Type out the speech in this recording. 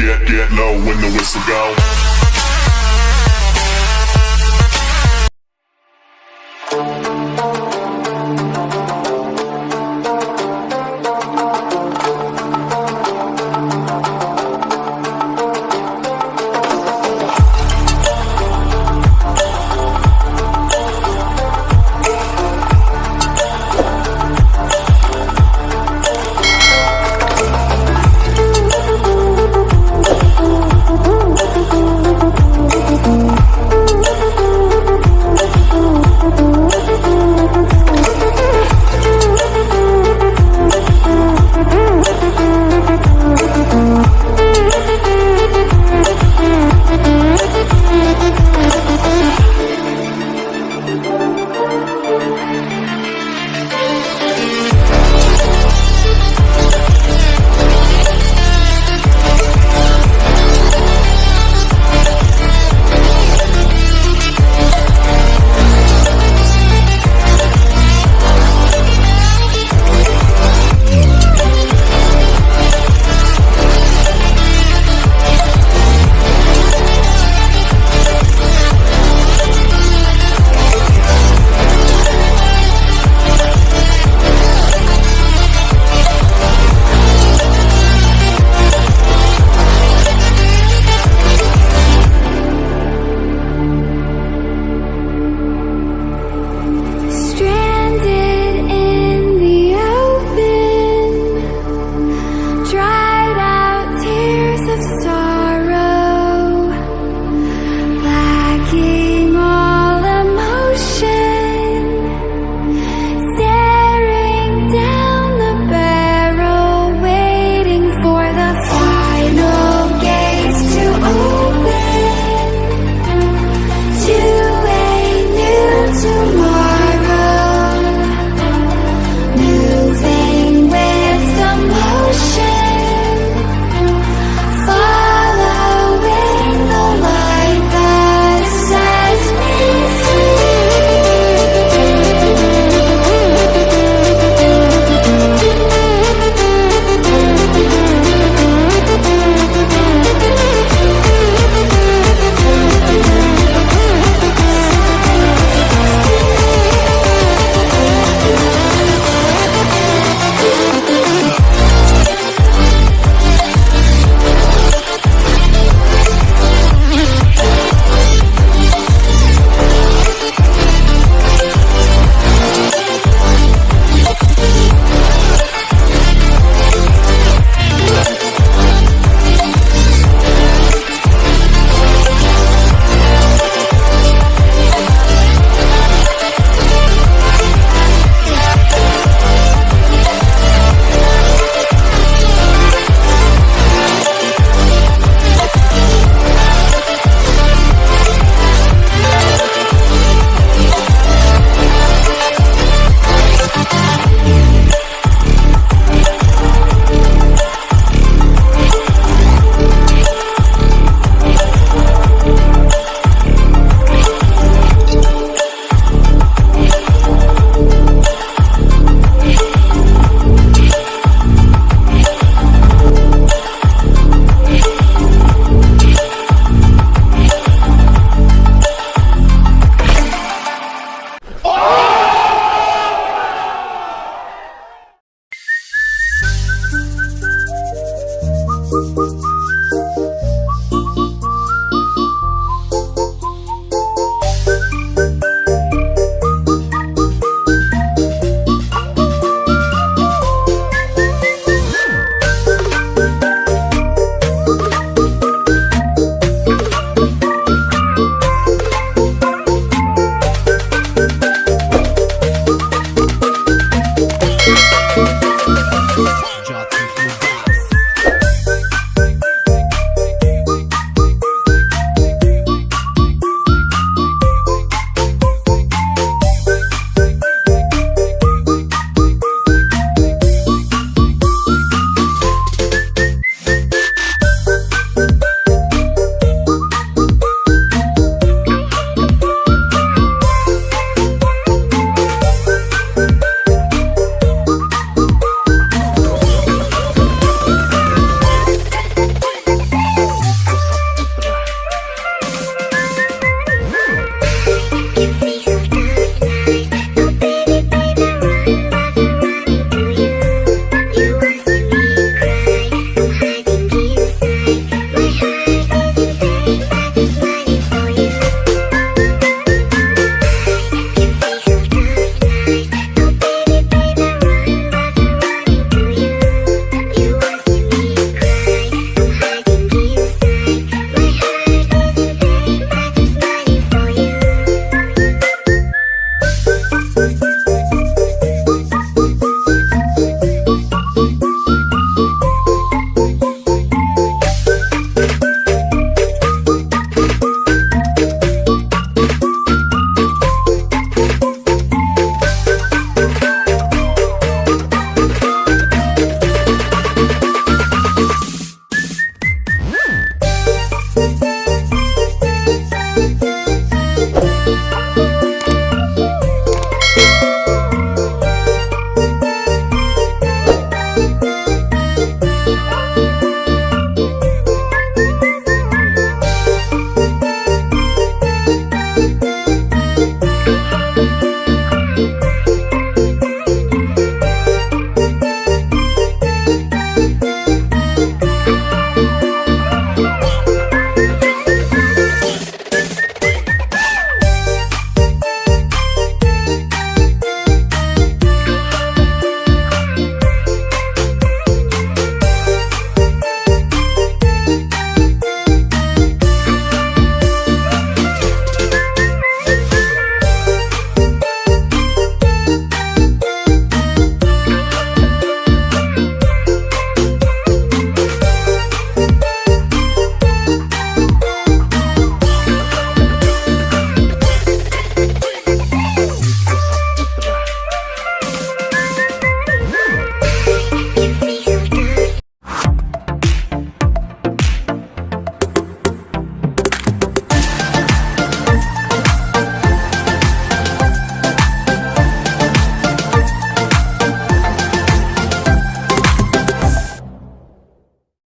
get, get, low when the whistle go.